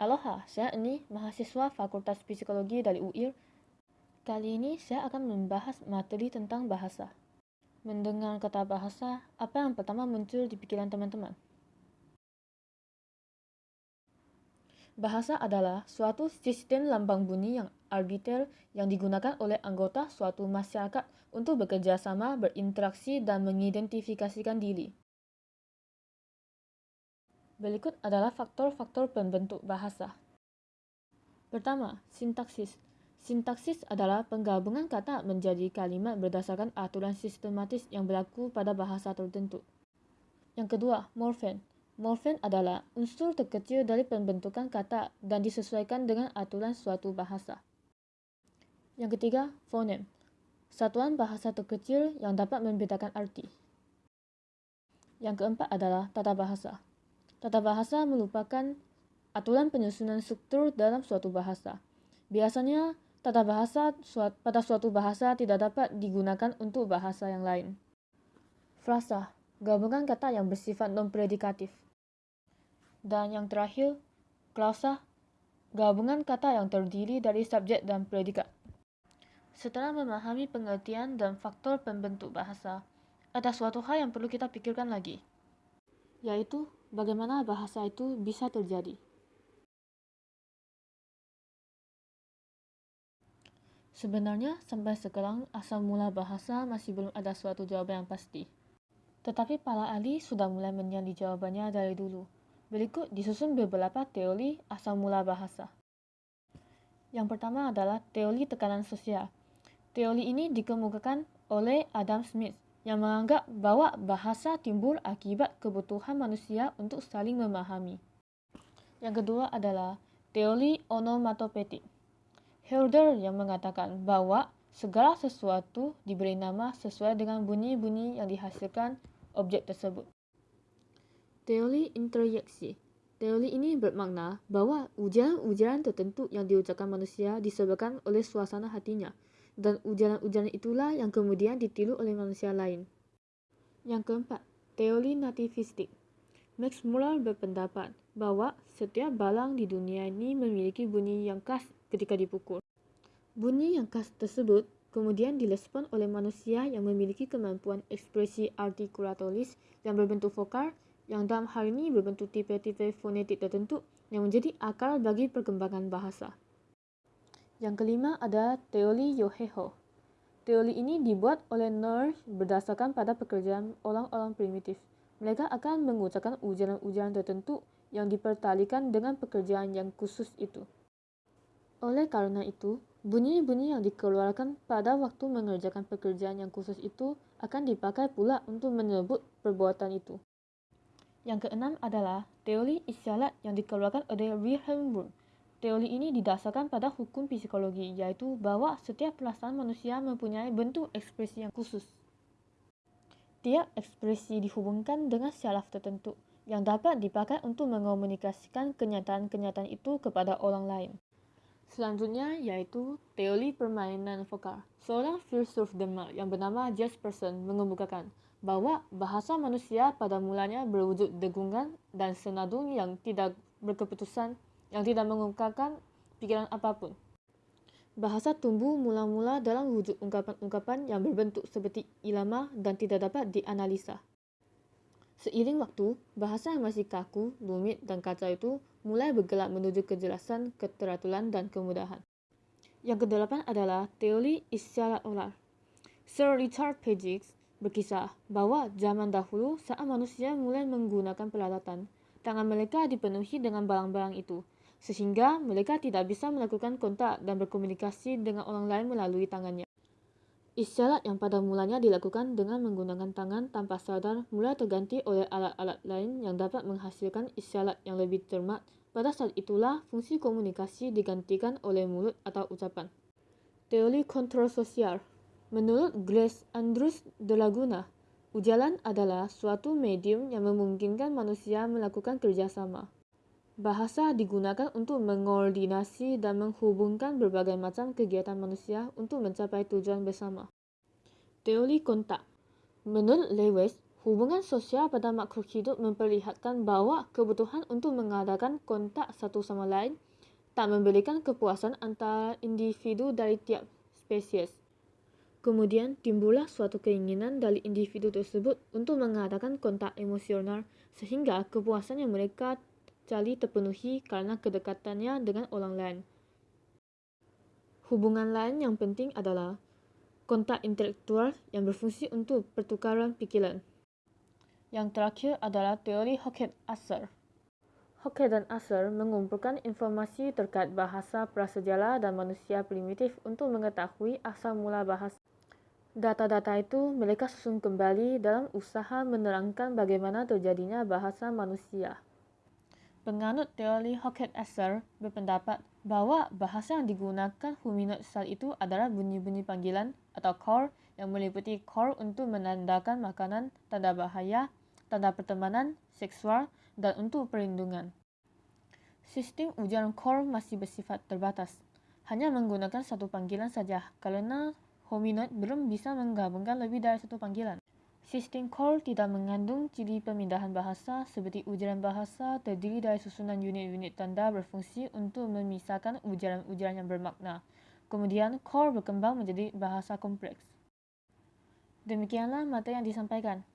Aloha, saya ini mahasiswa Fakultas Psikologi dari UIR. Kali ini saya akan membahas materi tentang bahasa. Mendengar kata bahasa, apa yang pertama muncul di pikiran teman-teman? Bahasa adalah suatu sistem lambang bunyi yang arbiter yang digunakan oleh anggota suatu masyarakat untuk bekerja sama, berinteraksi, dan mengidentifikasikan diri. Berikut adalah faktor-faktor pembentuk bahasa. Pertama, sintaksis. Sintaksis adalah penggabungan kata menjadi kalimat berdasarkan aturan sistematis yang berlaku pada bahasa tertentu. Yang kedua, morfen. Morfen adalah unsur terkecil dari pembentukan kata dan disesuaikan dengan aturan suatu bahasa. Yang ketiga, fonem. Satuan bahasa terkecil yang dapat membedakan arti. Yang keempat adalah tata bahasa. Tata bahasa merupakan aturan penyusunan struktur dalam suatu bahasa. Biasanya, tata bahasa pada suatu bahasa tidak dapat digunakan untuk bahasa yang lain. Frasa, gabungan kata yang bersifat non-predikatif. Dan yang terakhir, klausa, gabungan kata yang terdiri dari subjek dan predikat. Setelah memahami pengertian dan faktor pembentuk bahasa, ada suatu hal yang perlu kita pikirkan lagi, yaitu bagaimana bahasa itu bisa terjadi. Sebenarnya, sampai sekarang asal mula bahasa masih belum ada suatu jawaban yang pasti. Tetapi para ahli sudah mulai menyali jawabannya dari dulu. Berikut disusun beberapa teori asal mula bahasa. Yang pertama adalah teori tekanan sosial. Teori ini dikemukakan oleh Adam Smith yang menganggap bahwa bahasa timbul akibat kebutuhan manusia untuk saling memahami. Yang kedua adalah teori onomatopetik. Herder yang mengatakan bahwa segala sesuatu diberi nama sesuai dengan bunyi-bunyi yang dihasilkan objek tersebut. Teori introyeksi. Teori ini bermakna bahwa ujaran-ujaran tertentu yang diucapkan manusia disebabkan oleh suasana hatinya, dan ujaran-ujaran itulah yang kemudian ditiru oleh manusia lain. Yang keempat, teori nativistik. Max Muller berpendapat bahwa setiap balang di dunia ini memiliki bunyi yang khas ketika dipukul. Bunyi yang khas tersebut kemudian direspon oleh manusia yang memiliki kemampuan ekspresi artikulatoris yang berbentuk vokal yang dalam hal ini berbentuk tipe-tipe fonetik tertentu yang menjadi akal bagi perkembangan bahasa. Yang kelima ada teori Yoheho. Teori ini dibuat oleh Nerd berdasarkan pada pekerjaan orang-orang primitif. Mereka akan mengucapkan ujaran-ujaran tertentu yang dipertalikan dengan pekerjaan yang khusus itu. Oleh karena itu, bunyi-bunyi yang dikeluarkan pada waktu mengerjakan pekerjaan yang khusus itu akan dipakai pula untuk menyebut perbuatan itu. Yang keenam adalah teori isyarat yang dikeluarkan oleh Wilhelm Wundt Teori ini didasarkan pada hukum psikologi, yaitu bahwa setiap perasaan manusia mempunyai bentuk ekspresi yang khusus. Tiap ekspresi dihubungkan dengan syaraf tertentu yang dapat dipakai untuk mengomunikasikan kenyataan-kenyataan itu kepada orang lain. Selanjutnya yaitu teori permainan vokal. Seorang filsuf Denmark yang bernama Jespersen mengemukakan bahwa bahasa manusia pada mulanya berwujud degungan dan senadung yang tidak berkeputusan yang tidak mengungkapkan pikiran apa pun. Bahasa tumbuh mula-mula dalam wujud ungkapan-ungkapan yang berbentuk seperti ilama dan tidak dapat dianalisa. Seiring waktu, bahasa yang masih kaku, rumit, dan kacau itu mulai bergerak menuju kejelasan, keteraturan, dan kemudahan. Yang kedelapan adalah teori isyarat oral. Sir Richard Pagix berkisah bahwa zaman dahulu saat manusia mulai menggunakan peralatan, tangan mereka dipenuhi dengan barang-barang itu, sehingga mereka tidak bisa melakukan kontak dan berkomunikasi dengan orang lain melalui tangannya. Isyarat yang pada mulanya dilakukan dengan menggunakan tangan tanpa sadar mulai terganti oleh alat-alat lain yang dapat menghasilkan isyarat yang lebih cermat. Pada saat itulah fungsi komunikasi digantikan oleh mulut atau ucapan. Teori kontrol sosial Menurut Grace Andrews de Laguna, ujalan adalah suatu medium yang memungkinkan manusia melakukan kerjasama. Bahasa digunakan untuk mengordinasi dan menghubungkan berbagai macam kegiatan manusia untuk mencapai tujuan bersama. Teori kontak Menurut Lewis, Hubungan sosial pada makhluk hidup memperlihatkan bahawa kebutuhan untuk mengadakan kontak satu sama lain tak memberikan kepuasan antara individu dari tiap spesies. Kemudian timbullah suatu keinginan dari individu tersebut untuk mengadakan kontak emosional sehingga kepuasan yang mereka cari terpenuhi karena kedekatannya dengan orang lain. Hubungan lain yang penting adalah kontak intelektual yang berfungsi untuk pertukaran pikiran. Yang terakhir adalah teori Hockett-Asser. Hockett dan Asser mengumpulkan informasi terkait bahasa prasejarah dan manusia primitif untuk mengetahui asal mula bahasa. Data-data itu mereka susun kembali dalam usaha menerangkan bagaimana terjadinya bahasa manusia. Penganut teori Hockett-Asser berpendapat bahawa bahasa yang digunakan hominoid saat itu adalah bunyi-bunyi panggilan atau call yang meliputi call untuk menandakan makanan, tanda bahaya, tanda pertemanan, seksual, dan untuk perlindungan. Sistem ujian core masih bersifat terbatas, hanya menggunakan satu panggilan saja kerana hominoid belum bisa menggabungkan lebih dari satu panggilan. Sistem core tidak mengandung ciri pemindahan bahasa seperti ujaran bahasa terdiri dari susunan unit-unit tanda berfungsi untuk memisahkan ujaran-ujaran yang bermakna. Kemudian core berkembang menjadi bahasa kompleks. Demikianlah materi yang disampaikan.